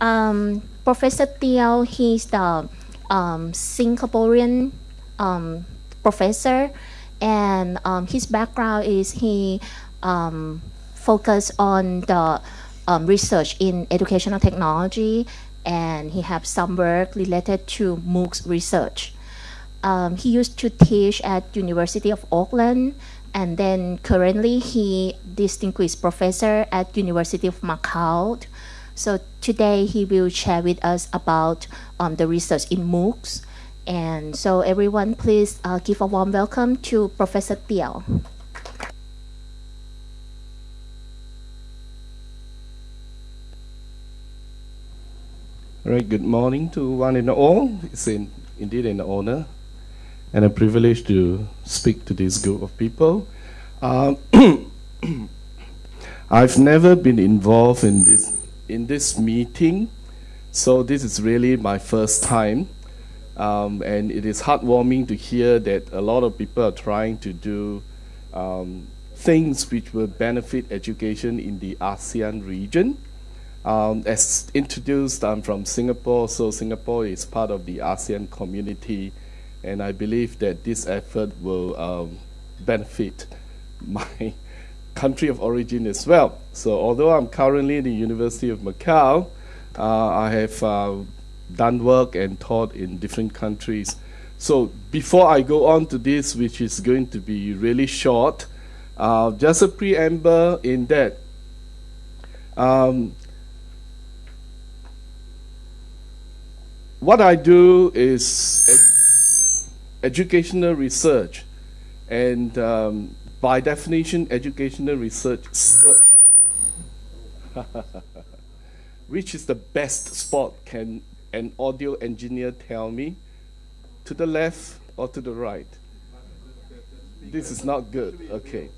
Um, Professor Teo, he's the um, Singaporean um, professor, and um, his background is he um, focused on the um, research in educational technology, and he has some work related to MOOCs research. Um, he used to teach at University of Auckland, and then currently he distinguished professor at University of Macau. So today he will share with us about um, the research in MOOCs. And so everyone, please uh, give a warm welcome to Professor Teo. All right, good morning to one and all. It's in, indeed an honor and a privilege to speak to this group of people. Um, I've never been involved in this in this meeting, so this is really my first time, um, and it is heartwarming to hear that a lot of people are trying to do um, things which will benefit education in the ASEAN region. Um, as introduced, I'm from Singapore, so Singapore is part of the ASEAN community. And I believe that this effort will um, benefit my country of origin as well. So although I'm currently in the University of Macau, uh, I have uh, done work and taught in different countries. So before I go on to this, which is going to be really short, uh, just a preamble in that um, what I do is educational research, and um, by definition, educational research, which is the best spot, can an audio engineer tell me? To the left or to the right? This is not good. Okay.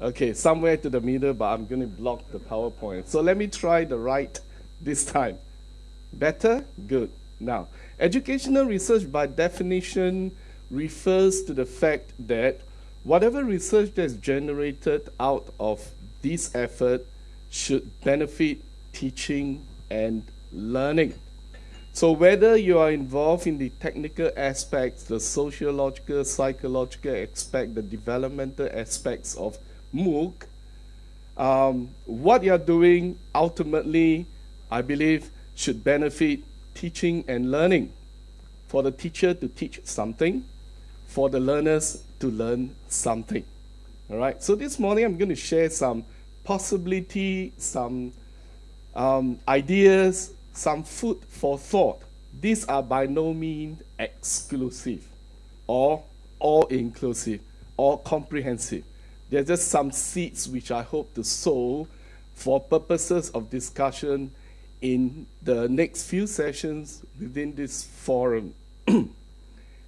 Okay, somewhere to the middle, but I'm going to block the PowerPoint. So let me try the right this time. Better? Good. Now, educational research by definition refers to the fact that whatever research that's generated out of this effort should benefit teaching and learning. So whether you are involved in the technical aspects, the sociological, psychological aspect, the developmental aspects of MOOC, um, what you're doing ultimately, I believe, should benefit teaching and learning. For the teacher to teach something, for the learners to learn something. All right, so this morning I'm going to share some possibility, some um, ideas, some food for thought. These are by no means exclusive or all inclusive or comprehensive. They're just some seeds which I hope to sow for purposes of discussion in the next few sessions within this forum.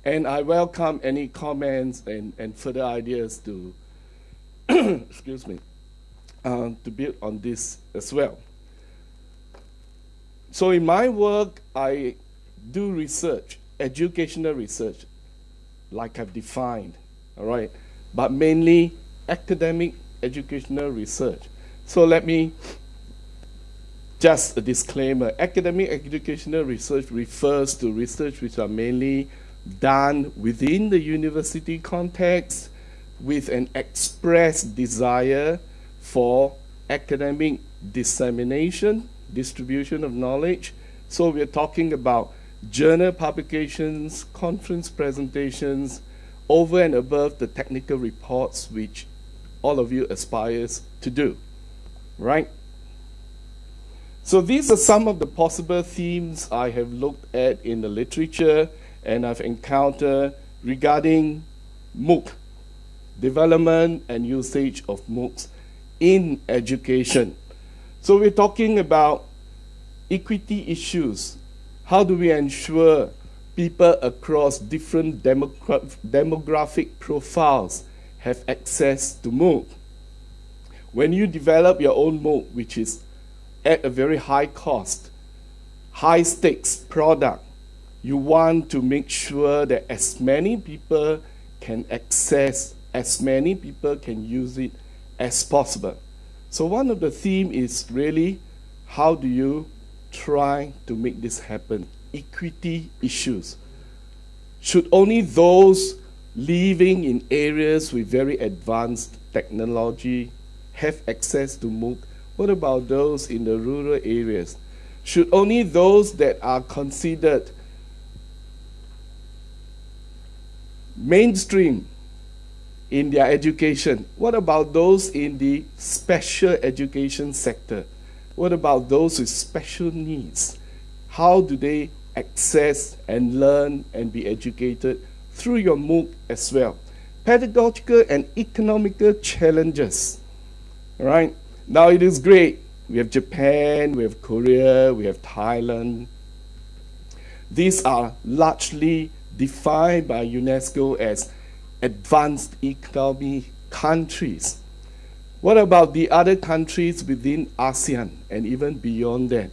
And I welcome any comments and, and further ideas to, excuse me, uh, to build on this as well. So in my work, I do research, educational research, like I've defined, all right, but mainly academic educational research. So let me just a disclaimer, academic educational research refers to research which are mainly done within the university context with an express desire for academic dissemination, distribution of knowledge. So we're talking about journal publications, conference presentations, over and above the technical reports which all of you aspires to do, right? So these are some of the possible themes I have looked at in the literature and I've encountered regarding MOOC, development and usage of MOOCs in education. So we're talking about equity issues. How do we ensure people across different demogra demographic profiles have access to MOOC? When you develop your own MOOC, which is at a very high cost, high stakes product, you want to make sure that as many people can access, as many people can use it as possible. So one of the theme is really how do you try to make this happen. Equity issues. Should only those living in areas with very advanced technology have access to MOOC? What about those in the rural areas? Should only those that are considered mainstream in their education? What about those in the special education sector? What about those with special needs? How do they access and learn and be educated through your MOOC as well? Pedagogical and economical challenges. All right? Now it is great. We have Japan, we have Korea, we have Thailand. These are largely defined by UNESCO as advanced economy countries. What about the other countries within ASEAN and even beyond that?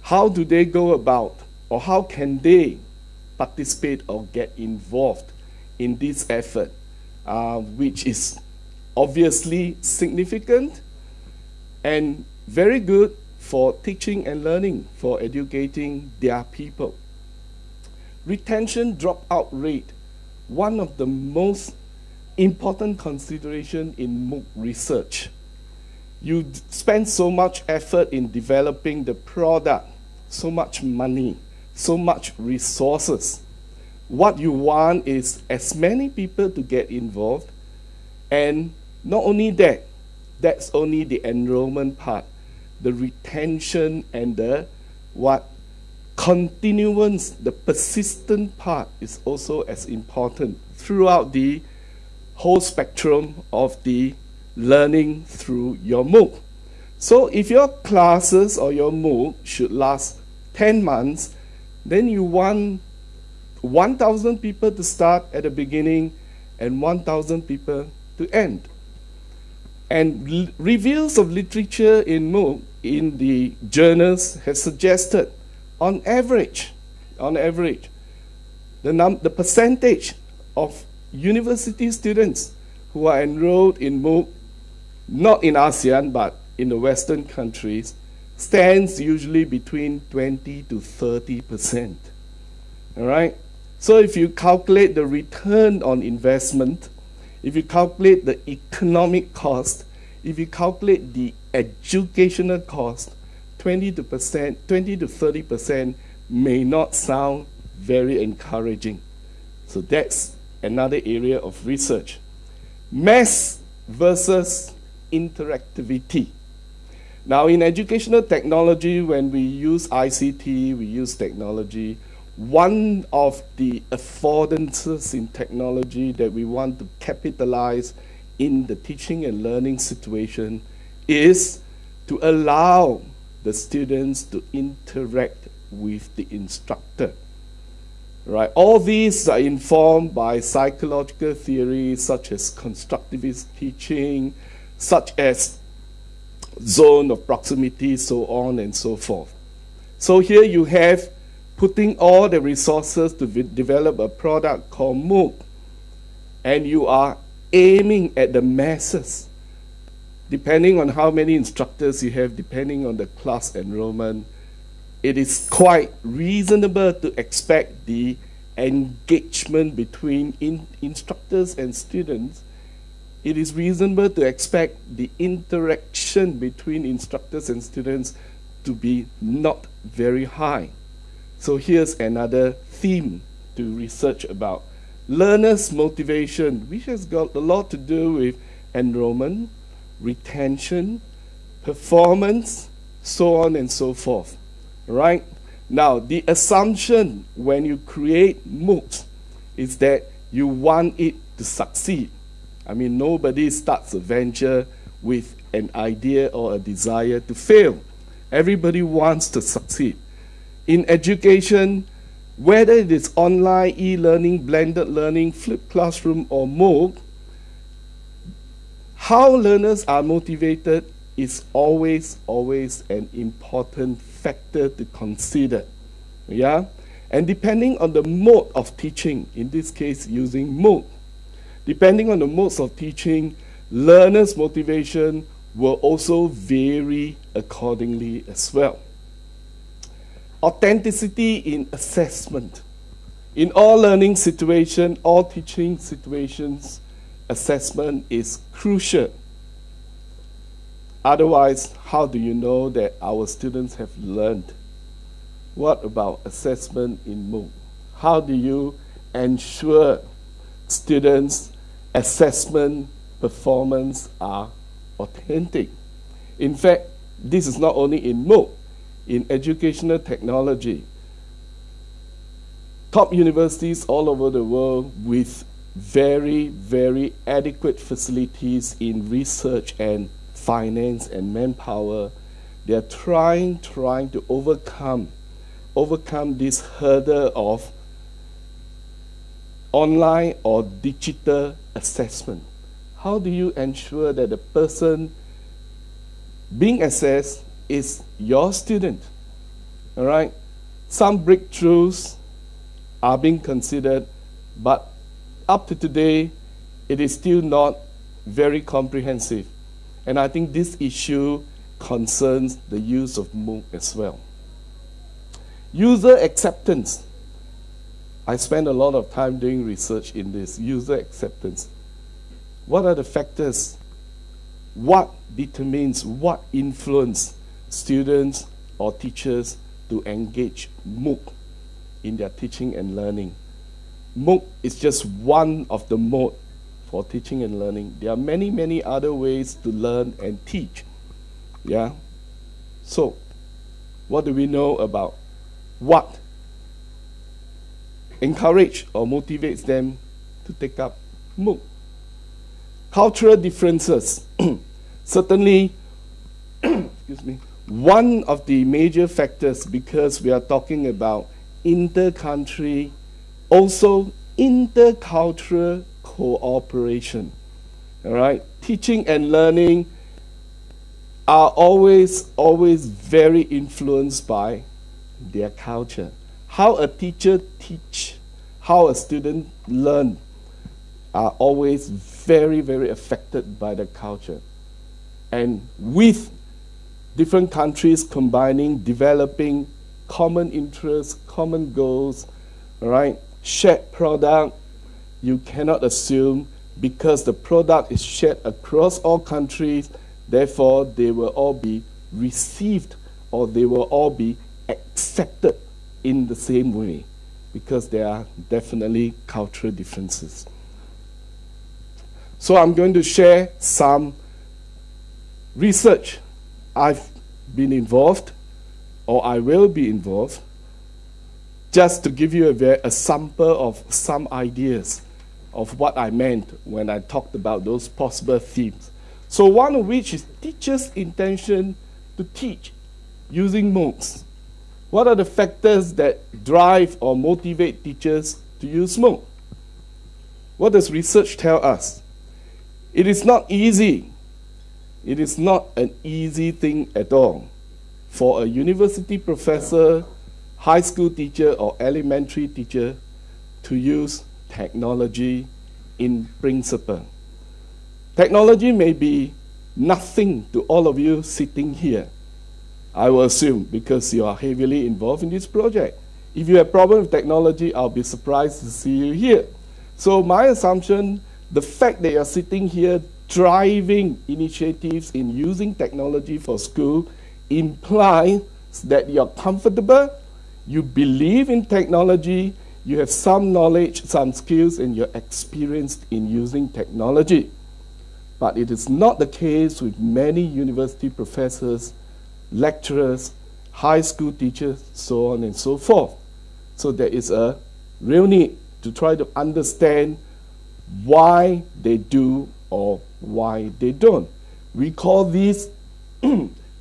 How do they go about, or how can they participate or get involved in this effort, uh, which is obviously significant and very good for teaching and learning, for educating their people? Retention dropout rate, one of the most important consideration in MOOC research. You spend so much effort in developing the product, so much money, so much resources. What you want is as many people to get involved, and not only that, that's only the enrollment part, the retention and the what continuance, the persistent part is also as important throughout the whole spectrum of the learning through your MOOC. So if your classes or your MOOC should last 10 months, then you want 1,000 people to start at the beginning and 1,000 people to end. And reviews of literature in MOOC in the journals have suggested on average, on average, the, num- the percentage of university students who are enrolled in MOOC, not in ASEAN, but in the Western countries, stands usually between 20 to 30 percent. All right? So if you calculate the return on investment, if you calculate the economic cost, if you calculate the educational cost, 20 to percent, 20 to 30 percent may not sound very encouraging. So that's another area of research. Mass versus interactivity. Now, in educational technology, when we use ICT, we use technology, one of the affordances in technology that we want to capitalize in the teaching and learning situation is to allow the students to interact with the instructor. Right? All these are informed by psychological theories such as constructivist teaching, such as zone of proximity, so on and so forth. So here you have putting all the resources to develop a product called MOOC, and you are aiming at the masses depending on how many instructors you have, depending on the class enrollment, it is quite reasonable to expect the engagement between in instructors and students. It is reasonable to expect the interaction between instructors and students to be not very high. So here's another theme to research about. Learners' motivation, which has got a lot to do with enrollment, retention, performance, so on and so forth. Right? Now, the assumption when you create MOOCs is that you want it to succeed. I mean, nobody starts a venture with an idea or a desire to fail. Everybody wants to succeed. In education, whether it is online, e learning, blended learning, flipped classroom, or MOOC, how learners are motivated is always, always an important factor to consider. Yeah? And depending on the mode of teaching, in this case using MOOC, depending on the modes of teaching, learners' motivation will also vary accordingly as well. authenticity in assessment. In all learning situations, all teaching situations, assessment is crucial. Otherwise, how do you know that our students have learned? What about assessment in MOOC? How do you ensure students' assessment performance are authentic? In fact, this is not only in MOOC, in educational technology. Top universities all over the world with very, very adequate facilities in research and finance and manpower. They are trying, trying to overcome, overcome this hurdle of online or digital assessment. How do you ensure that the person being assessed is your student. All right? Some breakthroughs are being considered, but up to today, it is still not very comprehensive. And I think this issue concerns the use of MOOC as well. User acceptance. I spend a lot of time doing research in this user acceptance. What are the factors? What determines what influence students or teachers to engage MOOC in their teaching and learning. MOOC is just one of the mode for teaching and learning. There are many, many other ways to learn and teach. Yeah? So, what do we know about what encourage or motivates them to take up MOOC? Cultural differences. Certainly, excuse me, one of the major factors because we are talking about inter-country, also intercultural cooperation. All right, teaching and learning are always, always very influenced by their culture. How a teacher teach, how a student learn, are always very, very affected by the culture. And with different countries combining, developing common interests, common goals, right? Shared product, you cannot assume because the product is shared across all countries, therefore they will all be received or they will all be accepted in the same way because there are definitely cultural differences. So I'm going to share some research I've been involved or I will be involved just to give you a, a sample of some ideas of what I meant when I talked about those possible themes. So one of which is teachers' intention to teach using MOOCs. What are the factors that drive or motivate teachers to use MOOC? What does research tell us? It is not easy it is not an easy thing at all for a university professor, high school teacher, or elementary teacher to use technology in principle. Technology may be nothing to all of you sitting here. I will assume because you are heavily involved in this project. If you have problem with technology, I'll be surprised to see you here. So my assumption, the fact that you're sitting here driving initiatives in using technology for school implies that you're comfortable, you believe in technology, you have some knowledge, some skills, and you're experienced in using technology. But it is not the case with many university professors, lecturers, high school teachers, so on and so forth. So there is a real need to try to understand why they do or why they don't. We call these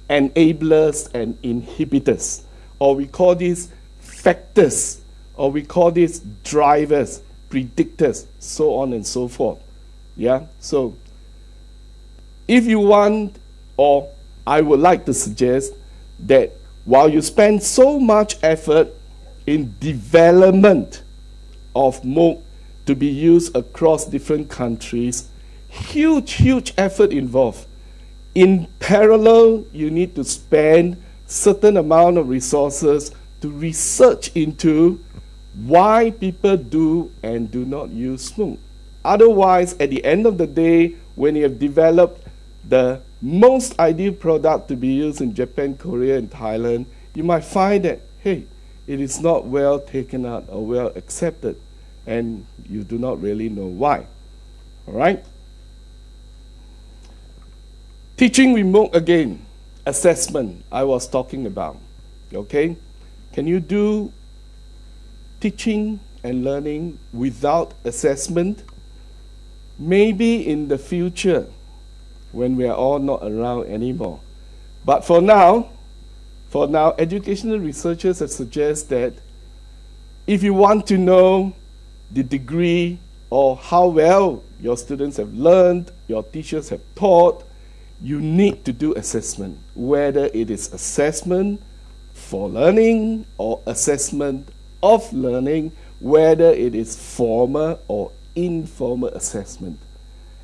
enablers and inhibitors, or we call these factors, or we call these drivers, predictors, so on and so forth. Yeah, so if you want, or I would like to suggest that while you spend so much effort in development of MOOC to be used across different countries, huge, huge effort involved. In parallel, you need to spend certain amount of resources to research into why people do and do not use MOOC. Otherwise, at the end of the day, when you have developed the most ideal product to be used in Japan, Korea, and Thailand, you might find that, hey, it is not well taken out or well accepted, and you do not really know why. All right? Teaching remote again, assessment I was talking about. Okay? Can you do teaching and learning without assessment? Maybe in the future when we are all not around anymore. But for now, for now, educational researchers have suggested that if you want to know the degree or how well your students have learned, your teachers have taught, you need to do assessment, whether it is assessment for learning or assessment of learning, whether it is formal or informal assessment.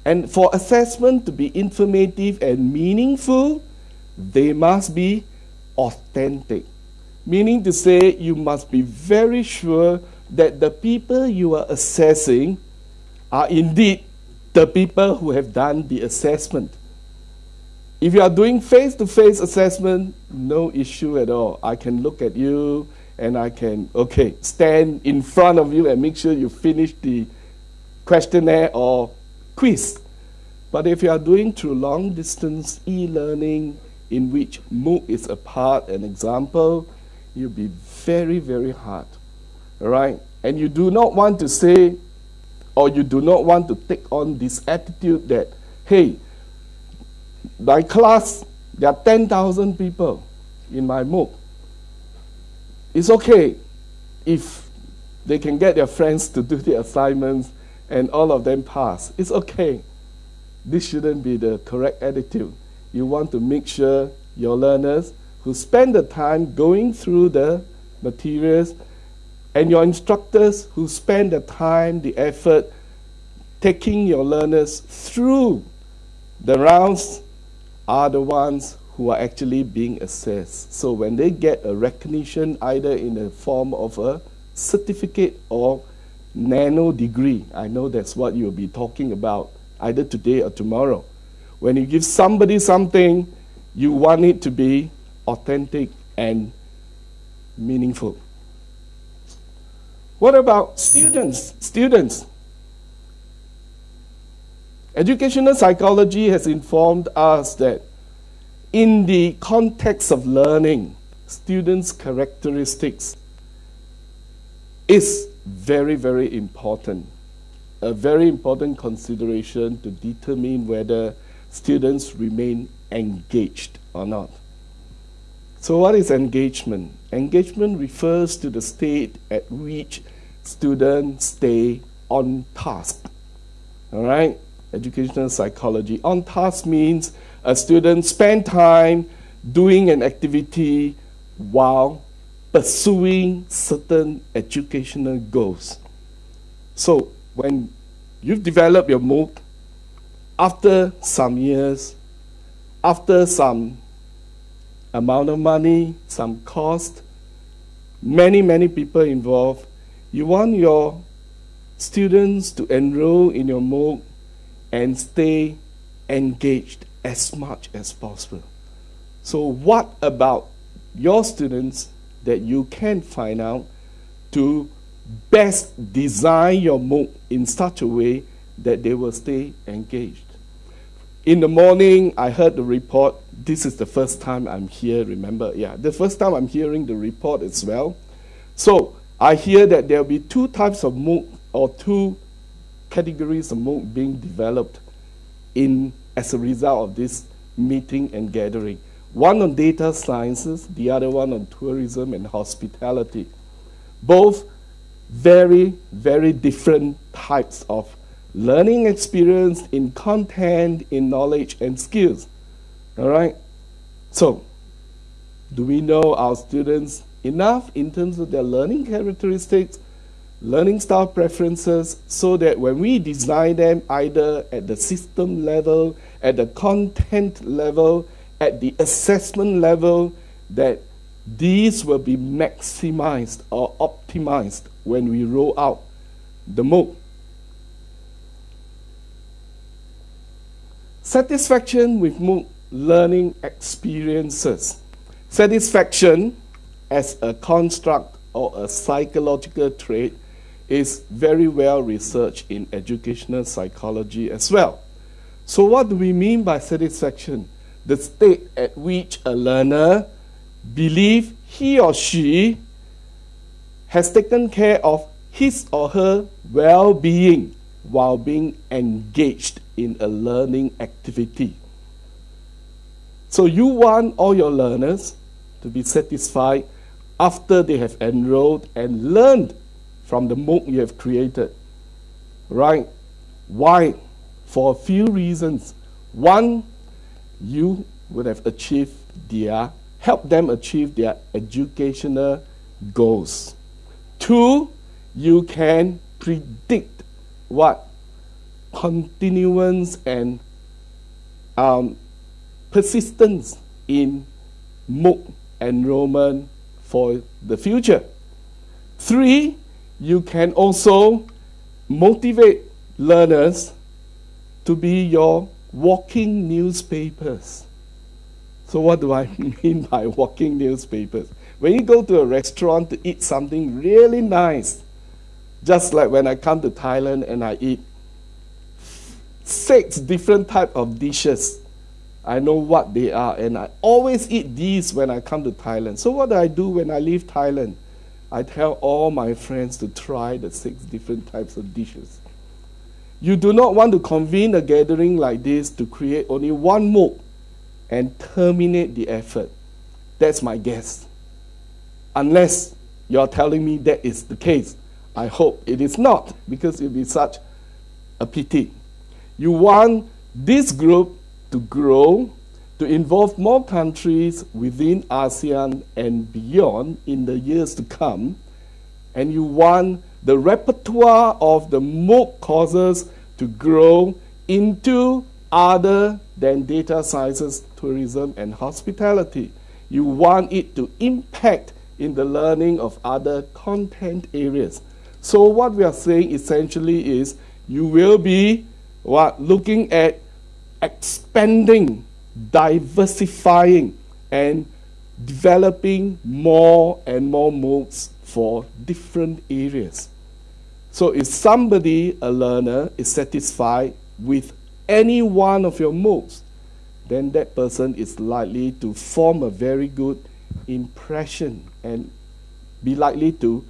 And for assessment to be informative and meaningful, they must be authentic. Meaning to say, you must be very sure that the people you are assessing are indeed the people who have done the assessment. If you are doing face to face assessment, no issue at all. I can look at you and I can, okay, stand in front of you and make sure you finish the questionnaire or quiz. But if you are doing through long distance e learning, in which MOOC is a part, an example, you'll be very, very hard. All right? And you do not want to say, or you do not want to take on this attitude that, hey, my class, there are 10,000 people in my MOOC. It's okay if they can get their friends to do the assignments and all of them pass. It's okay. This shouldn't be the correct attitude. You want to make sure your learners who spend the time going through the materials and your instructors who spend the time, the effort, taking your learners through the rounds are the ones who are actually being assessed. So when they get a recognition either in the form of a certificate or nano degree, I know that's what you'll be talking about either today or tomorrow. When you give somebody something, you want it to be authentic and meaningful. What about students? Students. Educational psychology has informed us that in the context of learning, students' characteristics is very, very important. A very important consideration to determine whether students remain engaged or not. So, what is engagement? Engagement refers to the state at which students stay on task. All right? Educational psychology. On task means a student spend time doing an activity while pursuing certain educational goals. So when you've developed your MOOC, after some years, after some amount of money, some cost, many, many people involved, you want your students to enroll in your MOOC and stay engaged as much as possible. So, what about your students that you can find out to best design your MOOC in such a way that they will stay engaged? In the morning, I heard the report. This is the first time I'm here, remember? Yeah, the first time I'm hearing the report as well. So, I hear that there will be two types of MOOC or two categories MOOC being developed in, as a result of this meeting and gathering. One on data sciences, the other one on tourism and hospitality. Both very, very different types of learning experience in content, in knowledge and skills. All right? So, do we know our students enough in terms of their learning characteristics learning style preferences so that when we design them either at the system level, at the content level, at the assessment level, that these will be maximized or optimized when we roll out the MOOC. Satisfaction with MOOC learning experiences. Satisfaction as a construct or a psychological trait is very well researched in educational psychology as well. So what do we mean by satisfaction? The state at which a learner believes he or she has taken care of his or her well-being while being engaged in a learning activity. So you want all your learners to be satisfied after they have enrolled and learned from the MOOC you have created. Right? Why? For a few reasons. One, you would have achieved their, help them achieve their educational goals. Two, you can predict what continuance and um, persistence in MOOC enrollment for the future. Three, you can also motivate learners to be your walking newspapers. So what do I mean by walking newspapers? When you go to a restaurant to eat something really nice, just like when I come to Thailand and I eat six different type of dishes. I know what they are, and I always eat these when I come to Thailand. So what do I do when I leave Thailand? I tell all my friends to try the six different types of dishes. You do not want to convene a gathering like this to create only one MOOC and terminate the effort. That's my guess. Unless you're telling me that is the case. I hope it is not, because it would be such a pity. You want this group to grow, to involve more countries within ASEAN and beyond in the years to come, and you want the repertoire of the MOOC courses to grow into other than data sciences, tourism, and hospitality. You want it to impact in the learning of other content areas. So what we are saying essentially is you will be what looking at expanding, diversifying, and developing more and more MOOCs for different areas. So if somebody, a learner, is satisfied with any one of your MOOCs, then that person is likely to form a very good impression and be likely to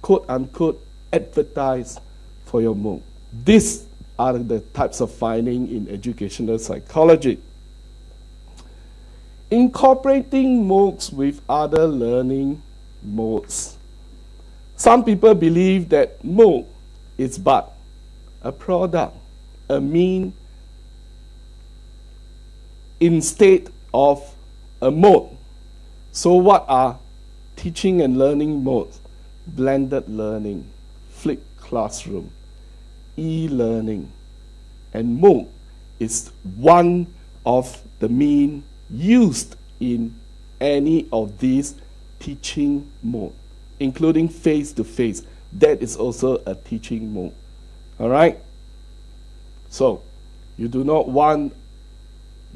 quote unquote advertise for your MOOC. These are the types of finding in educational psychology. Incorporating MOOCs with other learning modes. Some people believe that MOOC is but a product, a mean instead of a mode. So what are teaching and learning modes? Blended learning, flipped classroom, e-learning, and MOOC is one of the mean used in any of these teaching mode, including face-to-face. -face. That is also a teaching mode. All right? So, you do not want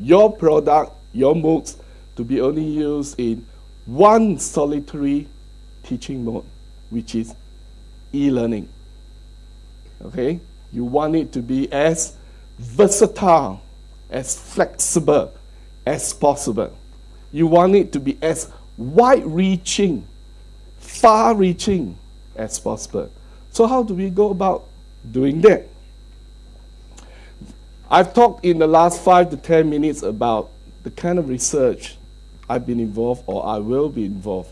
your product, your MOOCs, to be only used in one solitary teaching mode, which is e-learning. Okay? You want it to be as versatile, as flexible as possible. You want it to be as wide reaching, far reaching as possible. So, how do we go about doing that? I've talked in the last five to ten minutes about the kind of research I've been involved or I will be involved.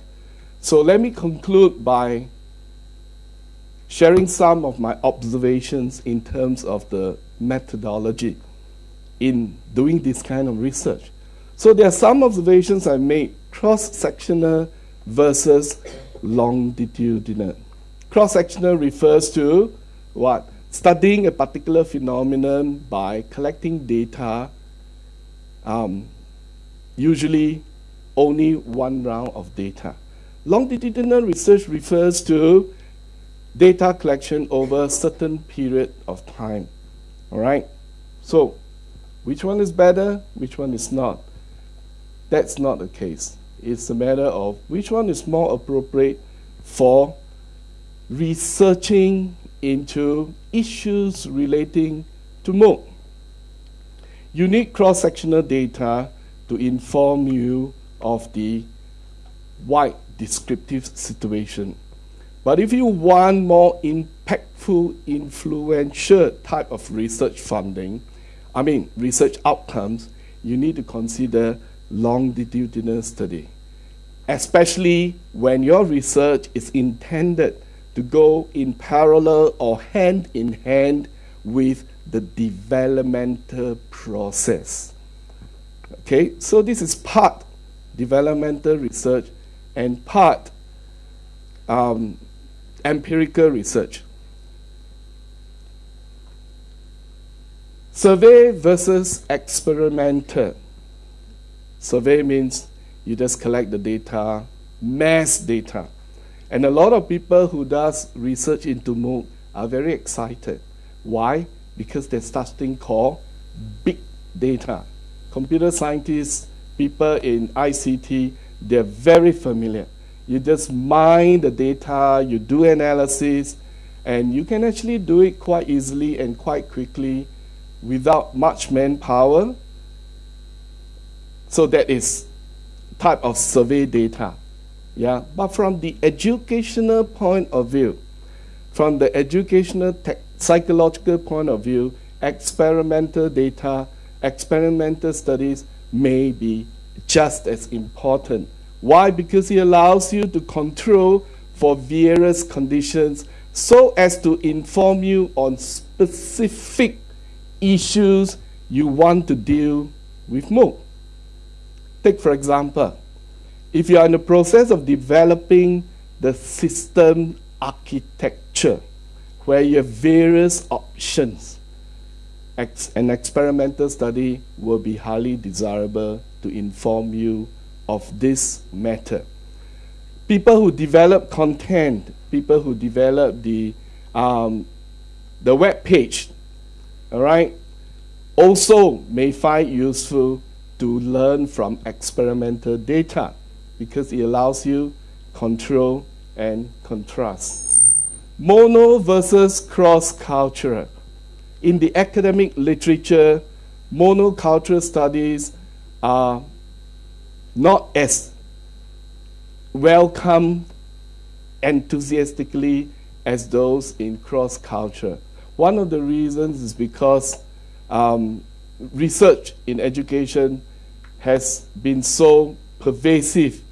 So, let me conclude by sharing some of my observations in terms of the methodology in doing this kind of research. So there are some observations I made cross-sectional versus longitudinal. Cross-sectional refers to what? Studying a particular phenomenon by collecting data, um, usually only one round of data. Longitudinal research refers to data collection over a certain period of time. All right? So, which one is better, which one is not? That's not the case. It's a matter of which one is more appropriate for researching into issues relating to MOOC. You need cross-sectional data to inform you of the wide descriptive situation. But if you want more impactful, influential type of research funding, I mean research outcomes, you need to consider longitudinal study, especially when your research is intended to go in parallel or hand in hand with the developmental process. Okay, so this is part developmental research and part um, empirical research. Survey versus experimental. Survey means you just collect the data, mass data. And a lot of people who does research into MOOC are very excited. Why? Because there's such thing called big data. Computer scientists, people in ICT, they're very familiar. You just mine the data, you do analysis, and you can actually do it quite easily and quite quickly without much manpower. So that is type of survey data. Yeah, but from the educational point of view, from the educational psychological point of view, experimental data, experimental studies may be just as important. Why? Because it allows you to control for various conditions so as to inform you on specific issues you want to deal with MOOC. Take, for example, if you are in the process of developing the system architecture, where you have various options, an experimental study will be highly desirable to inform you of this matter. People who develop content, people who develop the, um, the web page, all right, also may find useful to learn from experimental data because it allows you control and contrast. Mono versus cross-cultural. In the academic literature, monocultural studies are not as welcome enthusiastically as those in cross culture. One of the reasons is because um, research in education has been so pervasive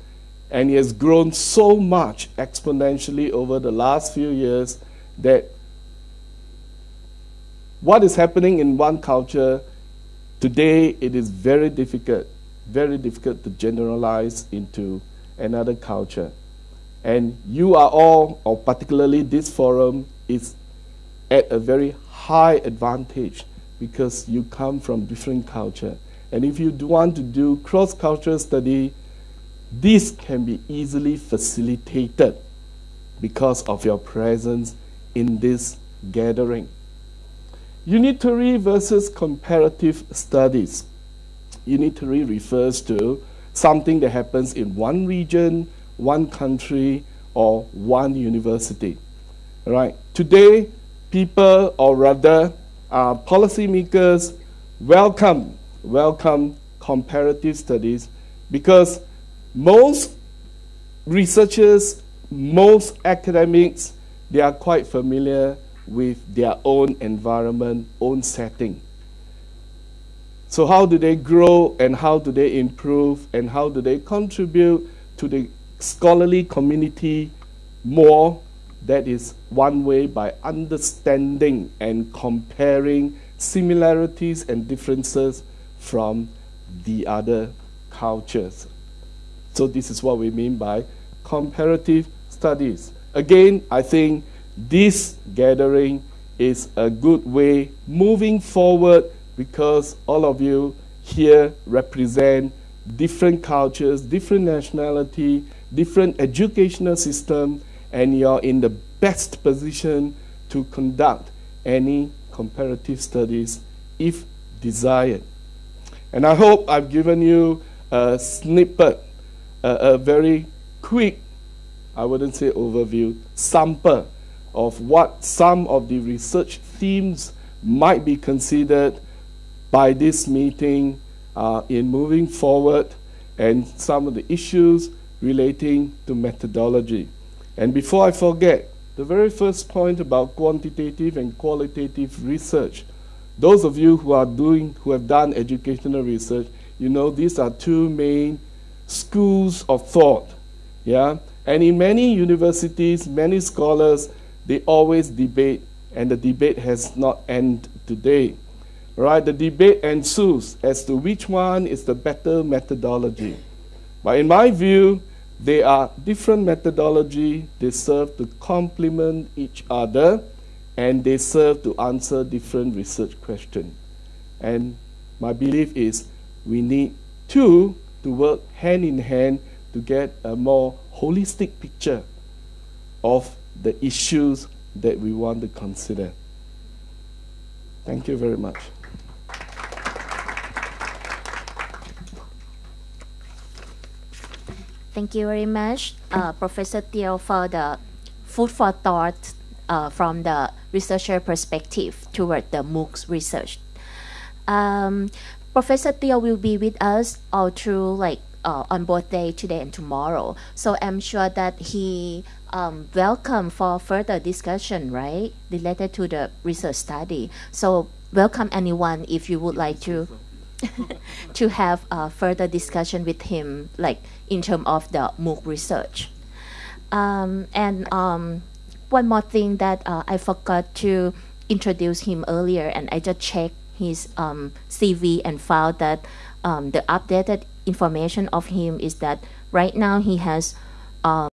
and it has grown so much exponentially over the last few years that what is happening in one culture today it is very difficult very difficult to generalize into another culture. And you are all, or particularly this forum, is at a very high advantage because you come from different culture. And if you do want to do cross-cultural study, this can be easily facilitated because of your presence in this gathering. Unitary versus comparative studies unitary refers to something that happens in one region, one country, or one university. Right? Today, people, or rather, uh, policymakers, welcome, welcome comparative studies because most researchers, most academics, they are quite familiar with their own environment, own setting. So how do they grow and how do they improve and how do they contribute to the scholarly community more? That is one way by understanding and comparing similarities and differences from the other cultures. So this is what we mean by comparative studies. Again, I think this gathering is a good way moving forward because all of you here represent different cultures, different nationality, different educational system, and you're in the best position to conduct any comparative studies if desired. And I hope I've given you a snippet, a, a very quick, I wouldn't say overview, sample of what some of the research themes might be considered by this meeting uh, in moving forward and some of the issues relating to methodology. And before I forget, the very first point about quantitative and qualitative research. Those of you who are doing, who have done educational research, you know these are two main schools of thought. Yeah? And in many universities, many scholars, they always debate, and the debate has not ended today. Right? The debate ensues as to which one is the better methodology. But in my view, they are different methodology. They serve to complement each other, and they serve to answer different research questions. And my belief is we need two to work hand in hand to get a more holistic picture of the issues that we want to consider. Thank you very much. Thank you very much, uh, Professor Teo, for the food for thought uh, from the researcher perspective toward the MOOCs research. Um, Professor Teo will be with us all through like uh, on both day today and tomorrow. So I'm sure that he um, welcome for further discussion, right, related to the research study. So welcome anyone if you would like to to have a further discussion with him, like in terms of the MOOC research. Um, and um, one more thing that uh, I forgot to introduce him earlier, and I just checked his um, CV and found that um, the updated information of him is that right now he has um,